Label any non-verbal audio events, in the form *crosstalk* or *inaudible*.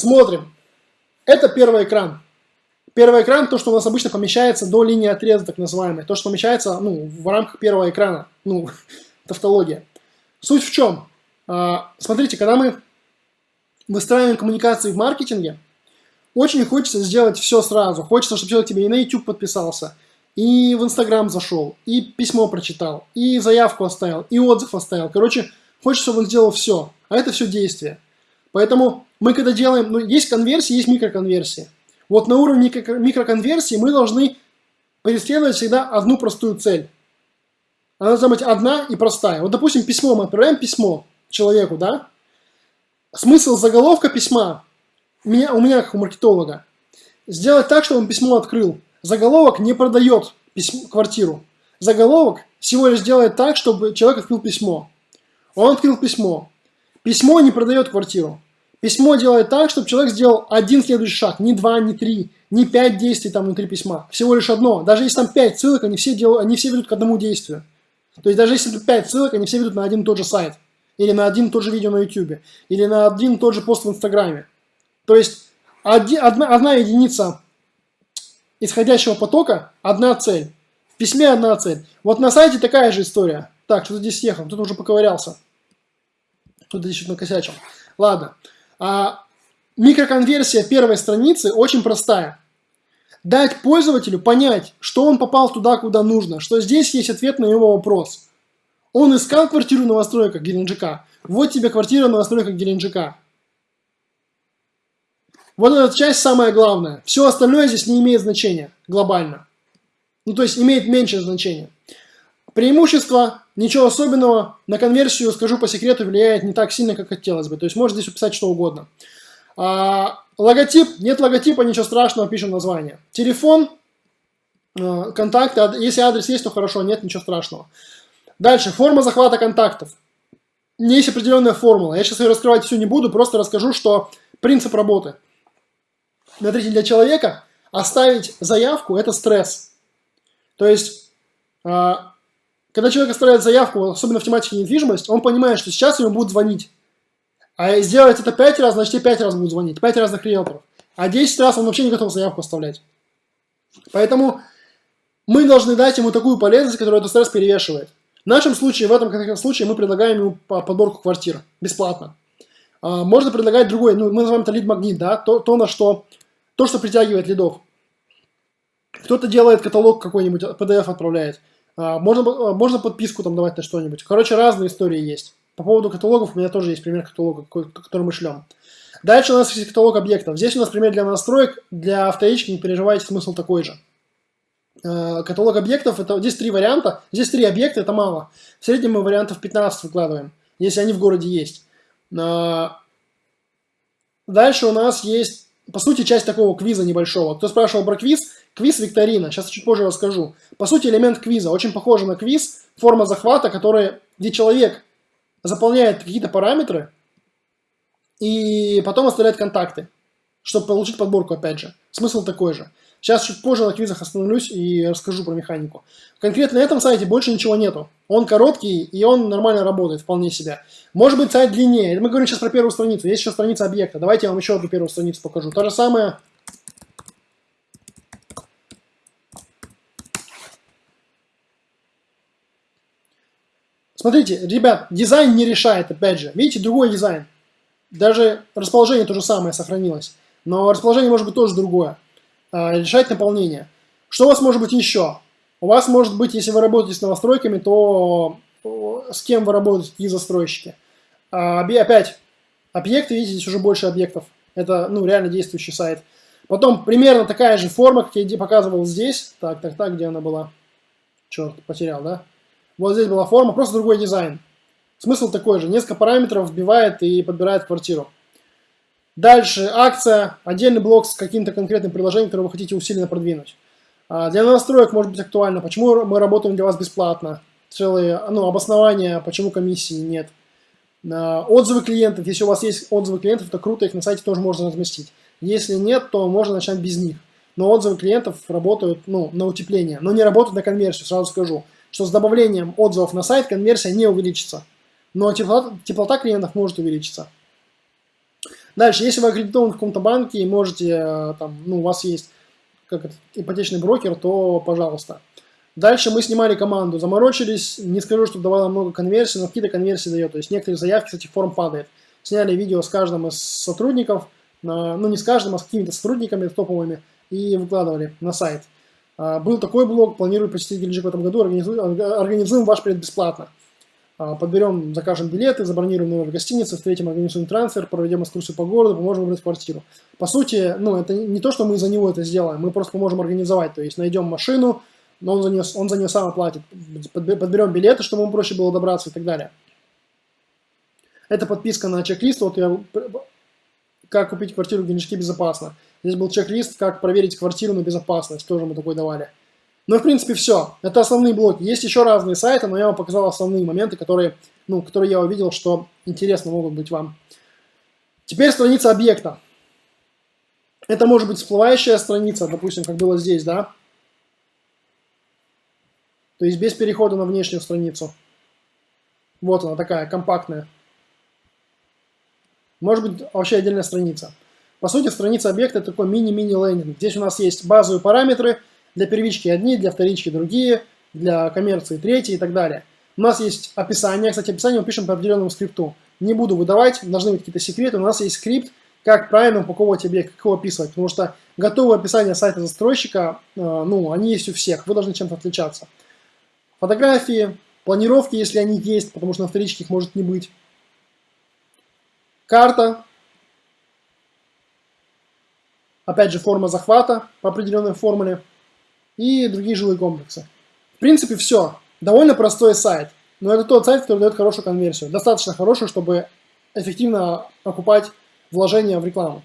Смотрим. Это первый экран. Первый экран, то, что у нас обычно помещается до линии отреза, так называемой. То, что помещается ну, в рамках первого экрана. Ну, *laughs* тавтология. Суть в чем? А, смотрите, когда мы выстраиваем коммуникации в маркетинге, очень хочется сделать все сразу. Хочется, чтобы человек тебе и на YouTube подписался, и в Instagram зашел, и письмо прочитал, и заявку оставил, и отзыв оставил. Короче, хочется, чтобы он сделал все. А это все действие. Поэтому мы когда делаем, ну, есть конверсии, есть микроконверсии. Вот на уровне микроконверсии мы должны преследовать всегда одну простую цель. Она должна быть одна и простая. Вот, допустим, письмо, мы отправляем письмо человеку, да? Смысл заголовка письма, меня, у меня как у маркетолога, сделать так, чтобы он письмо открыл. Заголовок не продает письмо, квартиру. Заголовок всего лишь делает так, чтобы человек открыл письмо. Он открыл письмо. Письмо не продает квартиру. Письмо делает так, чтобы человек сделал один следующий шаг, не два, не три, не пять действий там внутри письма. Всего лишь одно. Даже если там пять ссылок, они все, делают, они все ведут к одному действию. То есть даже если 5 ссылок, они все ведут на один и тот же сайт. Или на один и тот же видео на YouTube. Или на один и тот же пост в Инстаграме. То есть один, одна, одна единица исходящего потока, одна цель. В письме одна цель. Вот на сайте такая же история. Так, что-то здесь съехал, тут уже поковырялся. Тут здесь что-то накосячил. Ладно. А, микроконверсия первой страницы очень простая дать пользователю понять, что он попал туда, куда нужно, что здесь есть ответ на его вопрос. Он искал квартиру в новостройках Геленджика. Вот тебе квартира в новостройках Геленджика. Вот эта часть самая главная. Все остальное здесь не имеет значения глобально. Ну, то есть имеет меньшее значение. Преимущество, ничего особенного. На конверсию, скажу по секрету, влияет не так сильно, как хотелось бы. То есть можно здесь уписать что угодно. А, логотип, нет логотипа, ничего страшного, пишем название. Телефон, э, контакты, если адрес есть, то хорошо, нет, ничего страшного. Дальше, форма захвата контактов. Есть определенная формула. Я сейчас ее раскрывать всю не буду, просто расскажу, что принцип работы. Смотрите, для человека оставить заявку – это стресс. То есть, э, когда человек оставляет заявку, особенно в тематике недвижимость, он понимает, что сейчас ему будут звонить. А сделать это 5 раз, значит и 5 раз будут звонить. 5 разных риэлторов. А 10 раз он вообще не готов заявку оставлять. Поэтому мы должны дать ему такую полезность, которая этот стресс перевешивает. В нашем случае, в этом конкретном случае, мы предлагаем ему подборку квартир бесплатно. А, можно предлагать другой, ну, мы называем это лид-магнит, да, то, то, на что, то, что притягивает лидов. Кто-то делает каталог какой-нибудь, PDF отправляет. А, можно, можно подписку там давать на что-нибудь. Короче, разные истории есть. По поводу каталогов у меня тоже есть пример каталога, который мы шлем. Дальше у нас есть каталог объектов. Здесь у нас пример для настроек, для автоички, не переживайте, смысл такой же. Э, каталог объектов, это, здесь три варианта, здесь три объекта, это мало. В среднем мы вариантов 15 выкладываем, если они в городе есть. Дальше у нас есть, по сути, часть такого квиза небольшого. Кто спрашивал про квиз, квиз-викторина, сейчас чуть позже расскажу. По сути, элемент квиза, очень похож на квиз, форма захвата, которая, где человек заполняет какие-то параметры и потом оставляет контакты, чтобы получить подборку опять же. Смысл такой же. Сейчас чуть позже на квизах остановлюсь и расскажу про механику. Конкретно на этом сайте больше ничего нету. Он короткий и он нормально работает, вполне себя. Может быть сайт длиннее. Мы говорим сейчас про первую страницу. Есть еще страница объекта. Давайте я вам еще одну первую страницу покажу. То же самое Смотрите, ребят, дизайн не решает, опять же. Видите, другой дизайн. Даже расположение то же самое сохранилось. Но расположение может быть тоже другое. А, решать наполнение. Что у вас может быть еще? У вас может быть, если вы работаете с новостройками, то с кем вы работаете, какие застройщики. А, опять, объекты, видите, здесь уже больше объектов. Это, ну, реально действующий сайт. Потом примерно такая же форма, как я показывал здесь. Так, так, так, где она была? Черт, потерял, да? Вот здесь была форма, просто другой дизайн. Смысл такой же. Несколько параметров вбивает и подбирает квартиру. Дальше акция, отдельный блок с каким-то конкретным приложением, которое вы хотите усиленно продвинуть. А, для настроек может быть актуально, почему мы работаем для вас бесплатно. Целые ну, обоснования, почему комиссии нет. А, отзывы клиентов, если у вас есть отзывы клиентов, то круто, их на сайте тоже можно разместить. Если нет, то можно начать без них. Но отзывы клиентов работают ну, на утепление, но не работают на конверсию, сразу скажу что с добавлением отзывов на сайт конверсия не увеличится. Но теплота, теплота клиентов может увеличиться. Дальше, если вы аккредитован в каком-то банке и можете, э, там, ну, у вас есть как это, ипотечный брокер, то пожалуйста. Дальше мы снимали команду, заморочились, не скажу, что давало много конверсий, но какие-то конверсии дает, то есть некоторые заявки с этих форм падает. Сняли видео с каждым из сотрудников, на, ну не с каждым, а с какими-то сотрудниками топовыми, и выкладывали на сайт. А, был такой блог, планирую посетить Геленджик в этом году, организуем, организуем ваш предбесплатно. бесплатно. А, подберем, закажем билеты, забронируем номер в гостинице, встретим, организуем трансфер, проведем экскурсию по городу, поможем выбрать квартиру. По сути, ну, это не то, что мы за него это сделаем, мы просто поможем организовать, то есть найдем машину, но он за нее, он за нее сам оплатит, подберем билеты, чтобы ему проще было добраться и так далее. Это подписка на чек-лист, вот я, как купить квартиру в Генешке безопасно. Здесь был чек-лист, как проверить квартиру на безопасность, тоже мы такой давали. Ну, в принципе, все. Это основные блоки. Есть еще разные сайты, но я вам показал основные моменты, которые, ну, которые я увидел, что интересно могут быть вам. Теперь страница объекта. Это может быть всплывающая страница, допустим, как было здесь, да? То есть без перехода на внешнюю страницу. Вот она такая, компактная. Может быть вообще отдельная страница. По сути, страница объекта такой мини-мини лендинг. Здесь у нас есть базовые параметры, для первички одни, для вторички другие, для коммерции третьи и так далее. У нас есть описание, кстати, описание мы пишем по определенному скрипту. Не буду выдавать, должны быть какие-то секреты. У нас есть скрипт, как правильно упаковывать объект, как его описывать. Потому что готовые описания сайта застройщика, э, ну, они есть у всех, вы должны чем-то отличаться. Фотографии, планировки, если они есть, потому что на вторичке их может не быть. Карта. Опять же, форма захвата по определенной формуле и другие жилые комплексы. В принципе, все. Довольно простой сайт. Но это тот сайт, который дает хорошую конверсию. Достаточно хорошую, чтобы эффективно окупать вложения в рекламу.